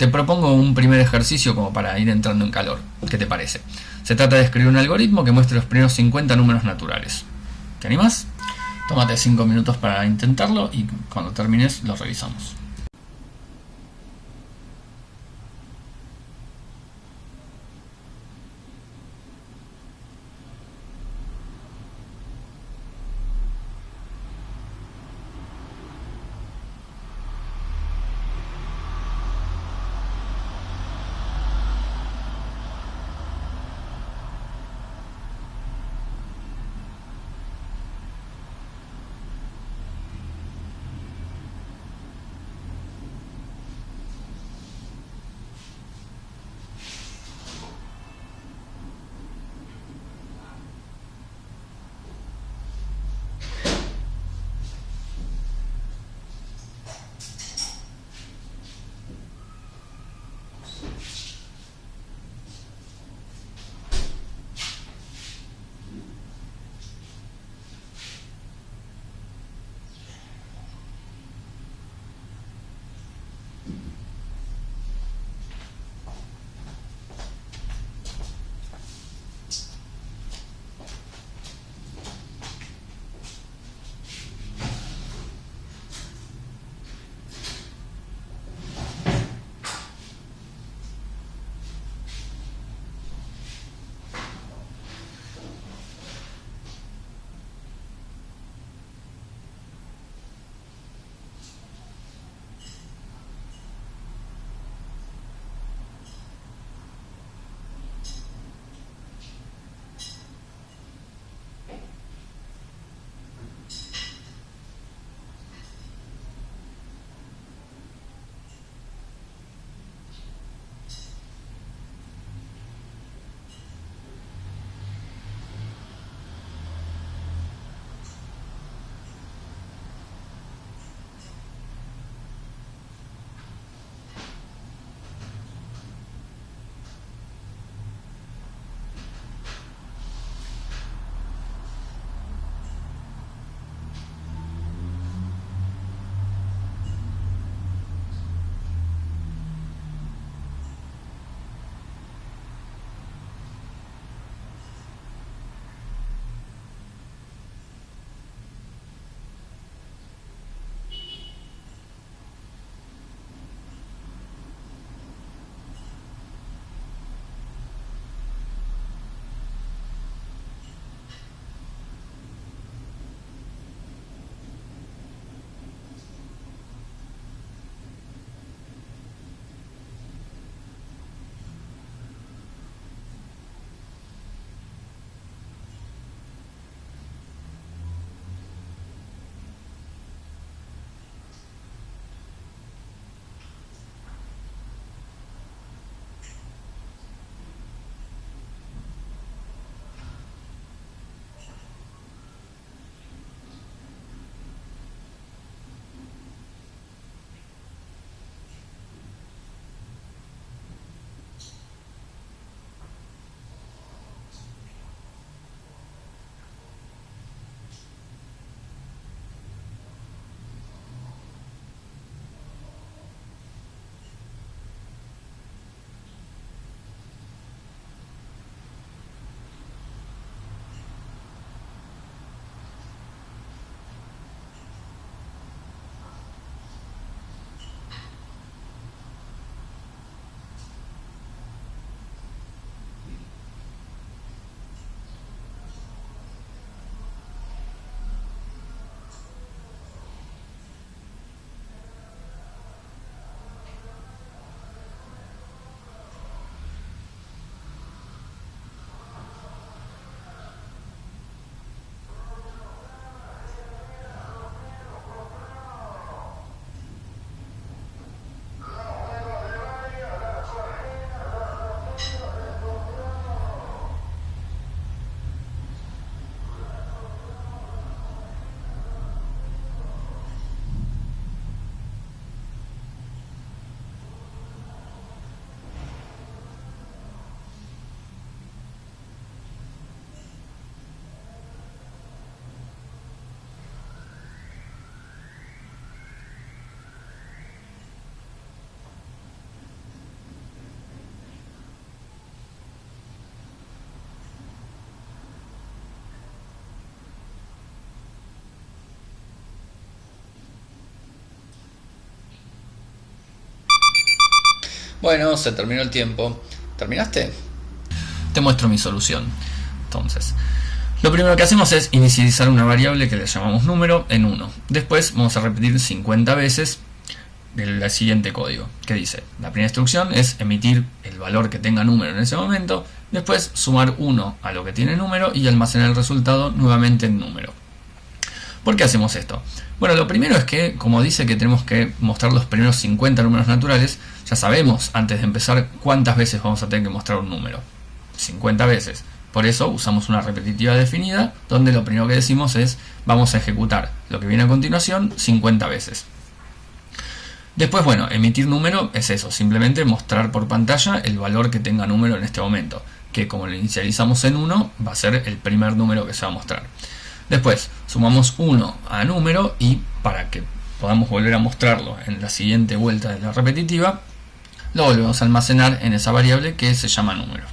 te propongo un primer ejercicio como para ir entrando en calor. ¿Qué te parece? Se trata de escribir un algoritmo que muestre los primeros 50 números naturales. ¿Te animas? Tómate 5 minutos para intentarlo y cuando termines lo revisamos. Bueno, se terminó el tiempo. ¿Terminaste? Te muestro mi solución. Entonces, lo primero que hacemos es inicializar una variable que le llamamos número en 1. Después vamos a repetir 50 veces el siguiente código, que dice, la primera instrucción es emitir el valor que tenga número en ese momento, después sumar 1 a lo que tiene número y almacenar el resultado nuevamente en número. ¿Por qué hacemos esto? Bueno, lo primero es que, como dice que tenemos que mostrar los primeros 50 números naturales, ya sabemos antes de empezar cuántas veces vamos a tener que mostrar un número. 50 veces. Por eso usamos una repetitiva definida, donde lo primero que decimos es vamos a ejecutar lo que viene a continuación 50 veces. Después, bueno, emitir número es eso, simplemente mostrar por pantalla el valor que tenga número en este momento, que como lo inicializamos en 1, va a ser el primer número que se va a mostrar. Después, sumamos 1 a número y para que podamos volver a mostrarlo en la siguiente vuelta de la repetitiva, lo volvemos a almacenar en esa variable que se llama número.